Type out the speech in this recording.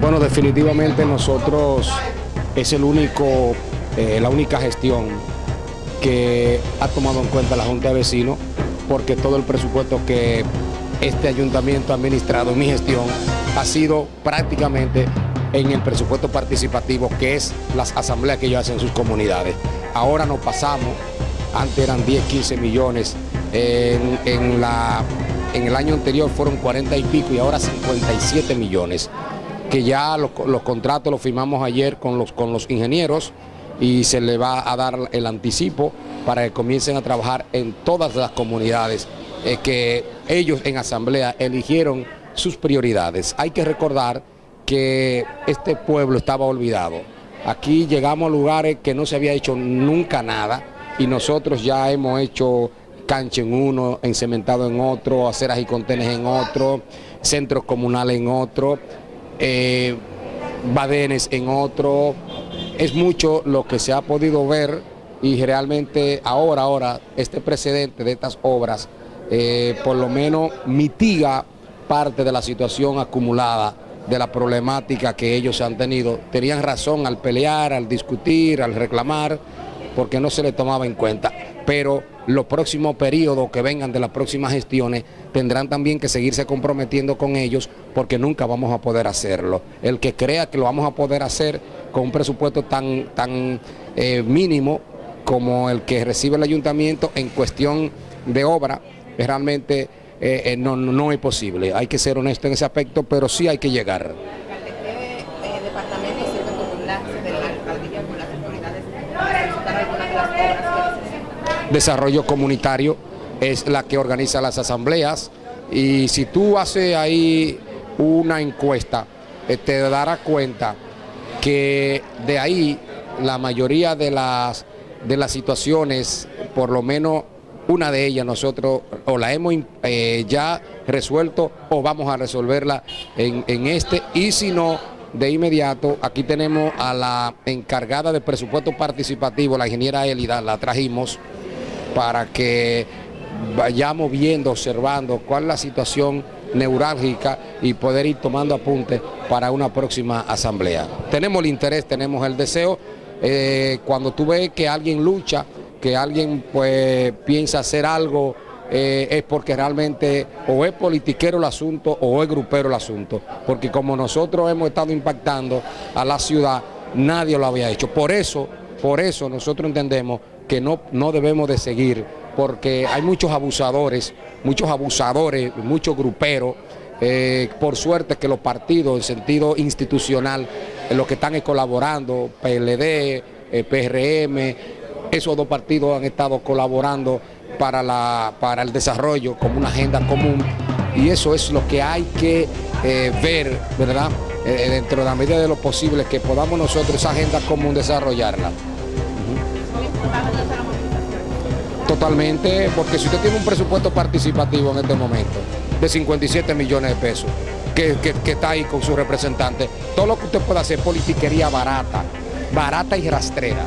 Bueno, definitivamente nosotros es el único, eh, la única gestión que ha tomado en cuenta la Junta de Vecinos, porque todo el presupuesto que este ayuntamiento ha administrado mi gestión ha sido prácticamente en el presupuesto participativo, que es las asambleas que ellos hacen en sus comunidades. Ahora nos pasamos, antes eran 10, 15 millones, en, la, en el año anterior fueron 40 y pico y ahora 57 millones que ya los, contratos los firmamos ayer con los, con los ingenieros y se le va a dar el anticipo para que comiencen a trabajar en todas las comunidades eh, que ellos en asamblea eligieron sus prioridades. Hay que recordar que este pueblo estaba olvidado. Aquí llegamos a lugares que no se había hecho nunca nada y nosotros ya hemos hecho cancha en uno, encementado en otro, aceras y contenes en otro, centros comunales en otro, eh, badenes en otro. Es mucho lo que se ha podido ver y realmente ahora, ahora, este precedente de estas obras eh, por lo menos mitiga parte de la situación acumulada de la problemática que ellos han tenido. Tenían razón al pelear, al discutir, al reclamar, porque no se le tomaba en cuenta. Pero los próximos periodos que vengan de las próximas gestiones tendrán también que seguirse comprometiendo con ellos porque nunca vamos a poder hacerlo. El que crea que lo vamos a poder hacer con un presupuesto tan, tan eh, mínimo como el que recibe el ayuntamiento en cuestión de obra, realmente eh, eh, no, no es posible. Hay que ser honesto en ese aspecto, pero sí hay que llegar. Desarrollo Comunitario es la que organiza las asambleas. Y si tú haces ahí una encuesta, eh, te darás cuenta que de ahí la mayoría de las, de las situaciones, por lo menos una de ellas nosotros o la hemos eh, ya resuelto o vamos a resolverla en, en este. Y si no, de inmediato aquí tenemos a la encargada de presupuesto participativo, la ingeniera Elida, la trajimos para que vayamos viendo, observando cuál es la situación neurálgica y poder ir tomando apuntes para una próxima asamblea. Tenemos el interés, tenemos el deseo, eh, cuando tú ves que alguien lucha, que alguien pues piensa hacer algo, eh, es porque realmente o es politiquero el asunto o es grupero el asunto, porque como nosotros hemos estado impactando a la ciudad, nadie lo había hecho. Por eso, por eso nosotros entendemos que no, no debemos de seguir, porque hay muchos abusadores, muchos abusadores, muchos gruperos, eh, por suerte que los partidos en sentido institucional, en los que están colaborando, PLD, eh, PRM, esos dos partidos han estado colaborando para, la, para el desarrollo como una agenda común y eso es lo que hay que eh, ver, ¿verdad? dentro de la medida de lo posible que podamos nosotros esa agenda común desarrollarla. Totalmente, porque si usted tiene un presupuesto participativo en este momento de 57 millones de pesos, que, está ahí con su representante, todo lo que usted pueda hacer politiquería barata, barata y rastrera.